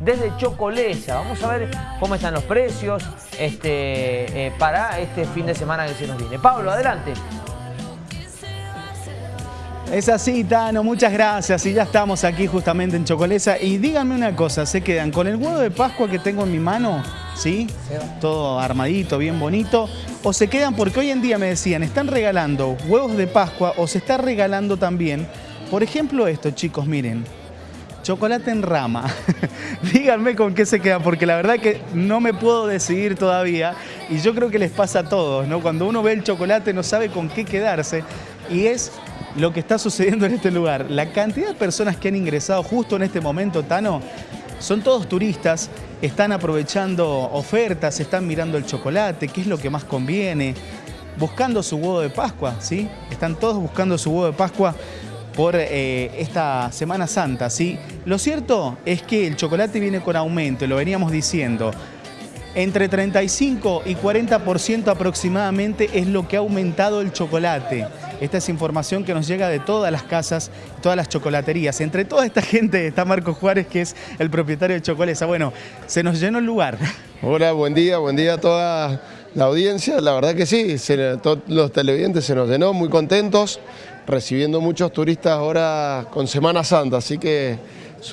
Desde Chocolesa. Vamos a ver cómo están los precios este, eh, para este fin de semana que se nos viene. Pablo, adelante. Es así, Tano, muchas gracias. Y ya estamos aquí justamente en Chocolesa. Y díganme una cosa, ¿se quedan con el huevo de Pascua que tengo en mi mano? ¿Sí? Todo armadito, bien bonito. ¿O se quedan porque hoy en día me decían, están regalando huevos de Pascua o se está regalando también, por ejemplo esto, chicos, miren, chocolate en rama. Díganme con qué se quedan, porque la verdad que no me puedo decidir todavía y yo creo que les pasa a todos, ¿no? Cuando uno ve el chocolate no sabe con qué quedarse y es lo que está sucediendo en este lugar. La cantidad de personas que han ingresado justo en este momento, Tano, son todos turistas, están aprovechando ofertas, están mirando el chocolate, qué es lo que más conviene, buscando su huevo de Pascua, ¿sí? Están todos buscando su huevo de Pascua por eh, esta Semana Santa, ¿sí? Lo cierto es que el chocolate viene con aumento, lo veníamos diciendo. Entre 35 y 40% aproximadamente es lo que ha aumentado el chocolate. Esta es información que nos llega de todas las casas, todas las chocolaterías. Entre toda esta gente está Marco Juárez, que es el propietario de Chocolesa. Bueno, se nos llenó el lugar. Hola, buen día, buen día a toda la audiencia. La verdad que sí, todos los televidentes se nos llenó, muy contentos, recibiendo muchos turistas ahora con Semana Santa, así que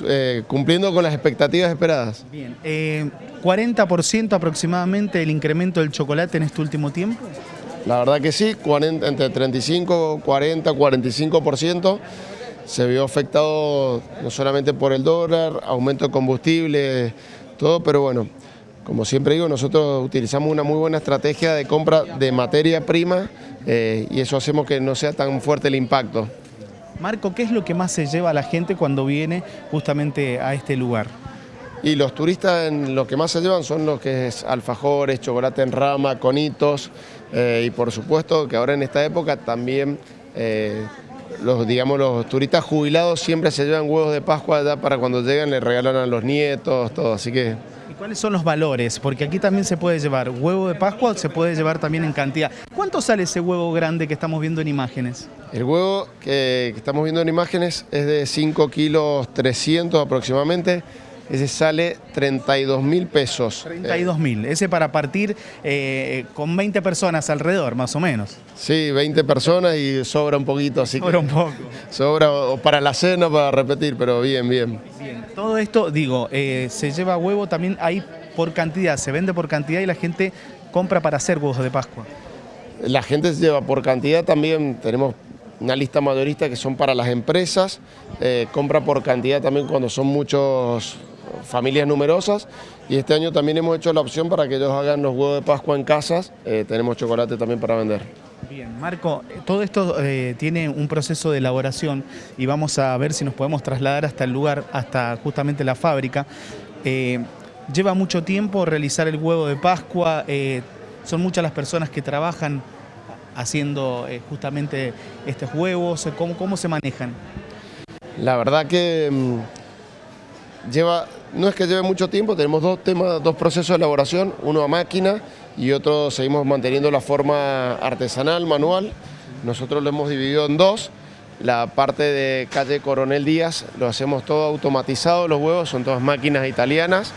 eh, cumpliendo con las expectativas esperadas. Bien, eh, ¿40% aproximadamente el incremento del chocolate en este último tiempo? La verdad que sí, entre 35, 40, 45% se vio afectado no solamente por el dólar, aumento de combustible, todo, pero bueno, como siempre digo, nosotros utilizamos una muy buena estrategia de compra de materia prima eh, y eso hacemos que no sea tan fuerte el impacto. Marco, ¿qué es lo que más se lleva a la gente cuando viene justamente a este lugar? Y los turistas en lo que más se llevan son los que es alfajores, chocolate en rama, conitos eh, y por supuesto que ahora en esta época también eh, los, digamos, los turistas jubilados siempre se llevan huevos de Pascua ya para cuando llegan le regalan a los nietos, todo, así que... ¿Y cuáles son los valores? Porque aquí también se puede llevar huevo de Pascua, se puede llevar también en cantidad. ¿Cuánto sale ese huevo grande que estamos viendo en imágenes? El huevo que, que estamos viendo en imágenes es de 5 kilos 300 aproximadamente ese sale 32 mil pesos. 32 mil, ese para partir eh, con 20 personas alrededor, más o menos. Sí, 20 personas y sobra un poquito, así sobra un poco. Sobra para la cena, para repetir, pero bien, bien. Bien, todo esto, digo, eh, se lleva huevo también ahí por cantidad, se vende por cantidad y la gente compra para hacer huevos de Pascua. La gente se lleva por cantidad también, tenemos una lista mayorista que son para las empresas, eh, compra por cantidad también cuando son muchos familias numerosas y este año también hemos hecho la opción para que ellos hagan los huevos de Pascua en casas, eh, tenemos chocolate también para vender. Bien, Marco, todo esto eh, tiene un proceso de elaboración y vamos a ver si nos podemos trasladar hasta el lugar, hasta justamente la fábrica. Eh, lleva mucho tiempo realizar el huevo de Pascua, son muchas las personas que trabajan haciendo justamente estos huevos, ¿cómo, cómo se manejan? La verdad que mm, lleva no es que lleve mucho tiempo, tenemos dos, temas, dos procesos de elaboración, uno a máquina y otro seguimos manteniendo la forma artesanal, manual. Nosotros lo hemos dividido en dos. La parte de calle Coronel Díaz lo hacemos todo automatizado, los huevos son todas máquinas italianas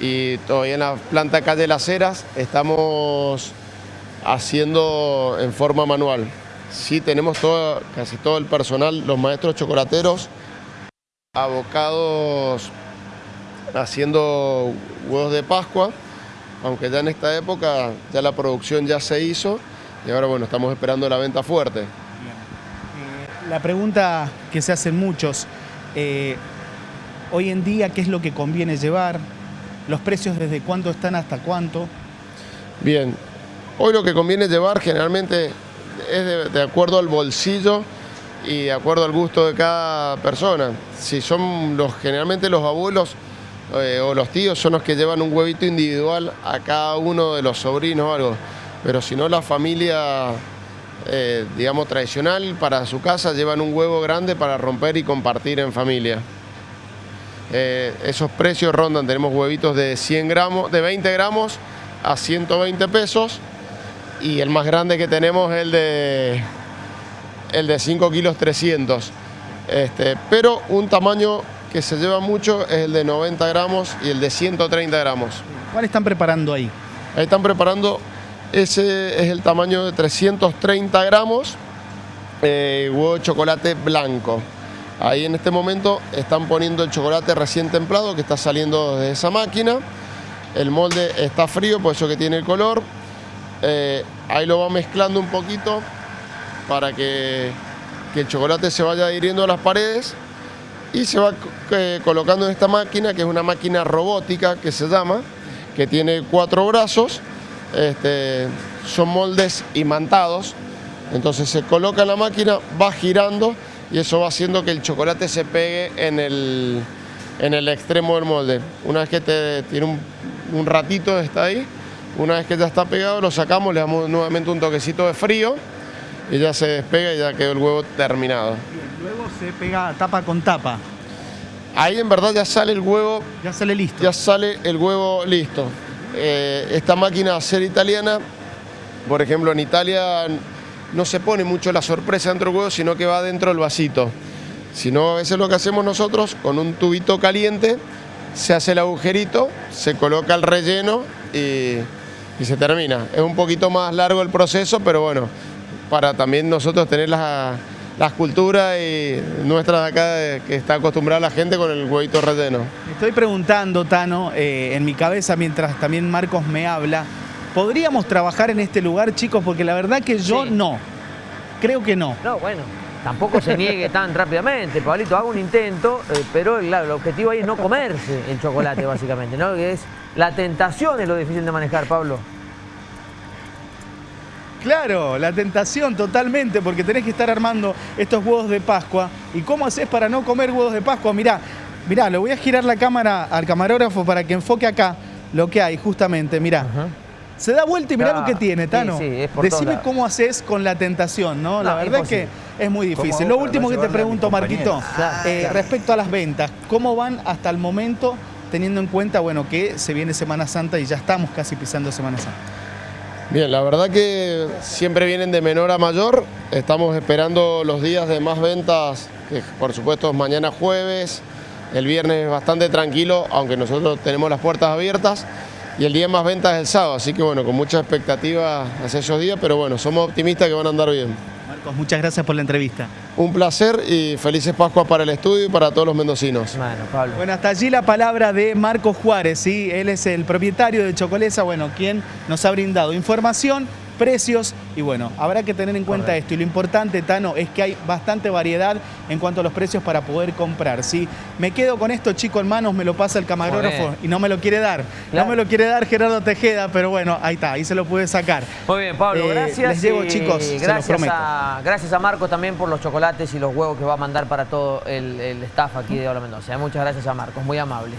y todavía en la planta calle Las Heras estamos haciendo en forma manual. Sí tenemos todo, casi todo el personal, los maestros chocolateros, abocados haciendo huevos de Pascua, aunque ya en esta época ya la producción ya se hizo y ahora bueno, estamos esperando la venta fuerte. Eh, la pregunta que se hacen muchos, eh, hoy en día, ¿qué es lo que conviene llevar? ¿Los precios desde cuánto están hasta cuánto? Bien, hoy lo que conviene llevar generalmente es de acuerdo al bolsillo y de acuerdo al gusto de cada persona. Si son los generalmente los abuelos eh, o los tíos son los que llevan un huevito individual a cada uno de los sobrinos o algo. Pero si no, la familia, eh, digamos, tradicional para su casa llevan un huevo grande para romper y compartir en familia. Eh, esos precios rondan, tenemos huevitos de 100 gramos, de 20 gramos a 120 pesos y el más grande que tenemos es el de, el de 5 kilos 300. Este, pero un tamaño que se lleva mucho es el de 90 gramos y el de 130 gramos. ¿Cuál están preparando ahí? Ahí están preparando, ese es el tamaño de 330 gramos, eh, huevo de chocolate blanco. Ahí en este momento están poniendo el chocolate recién templado que está saliendo de esa máquina. El molde está frío, por eso que tiene el color. Eh, ahí lo va mezclando un poquito para que, que, el chocolate se vaya adhiriendo a las paredes y se va eh, colocando en esta máquina, que es una máquina robótica que se llama, que tiene cuatro brazos, este, son moldes imantados, entonces se coloca en la máquina, va girando y eso va haciendo que el chocolate se pegue en el, en el extremo del molde. Una vez que tiene un, un ratito está ahí, una vez que ya está pegado lo sacamos, le damos nuevamente un toquecito de frío y ya se despega y ya quedó el huevo terminado. Luego se pega tapa con tapa. Ahí en verdad ya sale el huevo. Ya sale listo. Ya sale el huevo listo. Eh, esta máquina a ser italiana, por ejemplo en Italia no se pone mucho la sorpresa dentro del huevo, sino que va dentro del vasito. Si no, a veces lo que hacemos nosotros, con un tubito caliente, se hace el agujerito, se coloca el relleno y, y se termina. Es un poquito más largo el proceso, pero bueno, para también nosotros tener las, las culturas y nuestras de acá que está acostumbrada la gente con el huevito relleno. Estoy preguntando, Tano, eh, en mi cabeza mientras también Marcos me habla, ¿podríamos trabajar en este lugar, chicos? Porque la verdad que yo Sí. no. Creo que no. No, bueno, tampoco se niegue tan rápidamente, Pablito, haga un intento, eh, pero claro, el objetivo ahí es no comerse el chocolate, básicamente, ¿no? Que es la tentación es lo difícil de manejar, Pablo. Claro, la tentación totalmente, porque tenés que estar armando estos huevos de Pascua. ¿Y cómo haces para no comer huevos de Pascua? Mirá, mirá, le voy a girar la cámara al camarógrafo para que enfoque acá lo que hay, justamente, mirá. Se da vuelta y mirá Ah, lo que tiene, Tano. sí, es por todos Decime cómo haces con la tentación, ¿no? La verdad es que es muy difícil. Lo último que te pregunto, Marquito, eh, claro. respecto a las ventas, ¿cómo van hasta el momento teniendo en cuenta, bueno, que se viene Semana Santa y ya estamos casi pisando Semana Santa? Bien, la verdad que siempre vienen de menor a mayor. Estamos esperando los días de más ventas, que por supuesto es mañana jueves, el viernes es bastante tranquilo, aunque nosotros tenemos las puertas abiertas. Y el día más ventas es el sábado, así que bueno, con mucha expectativa hacia esos días, pero bueno, somos optimistas que van a andar bien. Marcos, muchas gracias por la entrevista. Un placer y felices Pascuas para el estudio y para todos los mendocinos. Bueno, Pablo. Bueno, hasta allí la palabra de Marcos Juárez, ¿sí? Él es el propietario de Chocolesa, bueno, quien nos ha brindado información, precios y bueno, habrá que tener en cuenta Correcto. esto. Y lo importante, Tano, es que hay bastante variedad en cuanto a los precios para poder comprar, ¿sí? Me quedo con esto, chico, en manos, me lo pasa el camarógrafo y no me lo quiere dar. Claro. No me lo quiere dar Gerardo Tejeda, pero bueno, ahí está, ahí se lo puede sacar. Muy bien, Pablo, Eh, gracias. les llevo, chicos, se los gracias prometo. a, gracias a Marco también por los chocolates y los huevos que va a mandar para todo el, el staff aquí de Hola Mendoza. Muchas gracias a Marcos, muy amables.